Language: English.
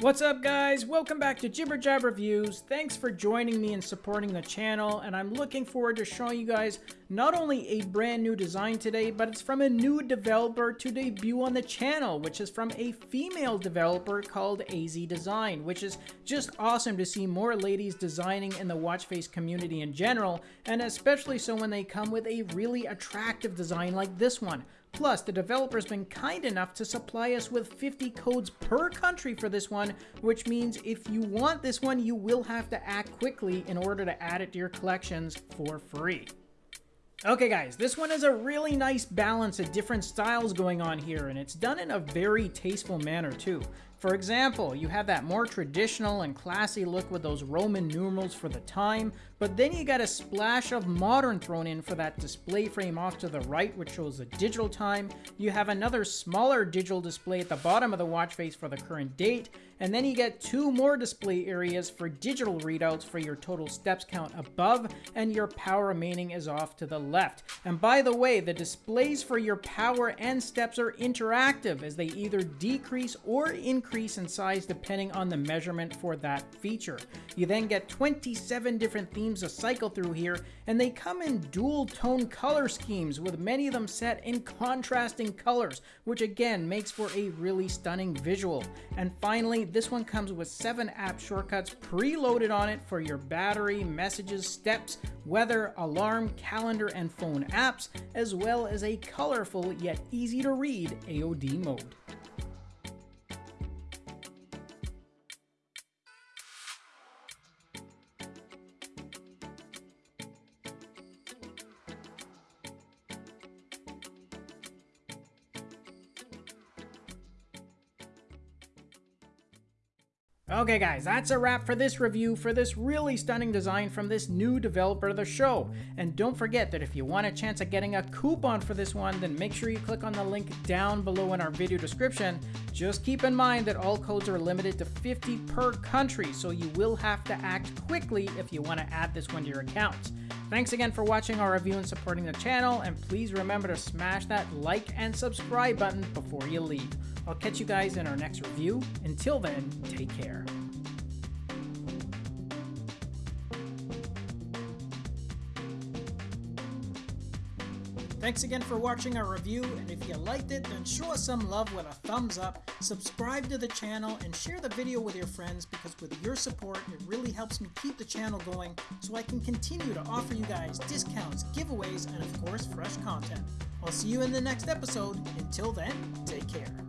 What's up guys? Welcome back to Jibber Jab Reviews. Thanks for joining me and supporting the channel and I'm looking forward to showing you guys not only a brand new design today, but it's from a new developer to debut on the channel, which is from a female developer called AZ Design, which is just awesome to see more ladies designing in the watch face community in general, and especially so when they come with a really attractive design like this one. Plus, the developer's been kind enough to supply us with 50 codes per country for this one, which means if you want this one, you will have to act quickly in order to add it to your collections for free. Okay guys, this one is a really nice balance of different styles going on here, and it's done in a very tasteful manner too. For example, you have that more traditional and classy look with those Roman numerals for the time, but then you got a splash of modern thrown in for that display frame off to the right, which shows the digital time. You have another smaller digital display at the bottom of the watch face for the current date, and then you get two more display areas for digital readouts for your total steps count above, and your power remaining is off to the left. And by the way, the displays for your power and steps are interactive as they either decrease or increase increase in size depending on the measurement for that feature. You then get 27 different themes to cycle through here, and they come in dual tone color schemes with many of them set in contrasting colors, which again makes for a really stunning visual. And finally, this one comes with 7 app shortcuts preloaded on it for your battery, messages, steps, weather, alarm, calendar, and phone apps, as well as a colorful yet easy to read AOD mode. Okay guys, that's a wrap for this review for this really stunning design from this new developer of the show. And don't forget that if you want a chance at getting a coupon for this one, then make sure you click on the link down below in our video description. Just keep in mind that all codes are limited to 50 per country, so you will have to act quickly if you want to add this one to your account. Thanks again for watching our review and supporting the channel, and please remember to smash that like and subscribe button before you leave. I'll catch you guys in our next review. Until then, take care. Thanks again for watching our review, and if you liked it, then show us some love with a thumbs up, subscribe to the channel, and share the video with your friends because with your support, it really helps me keep the channel going so I can continue to offer you guys discounts, giveaways, and of course, fresh content. I'll see you in the next episode. Until then, take care.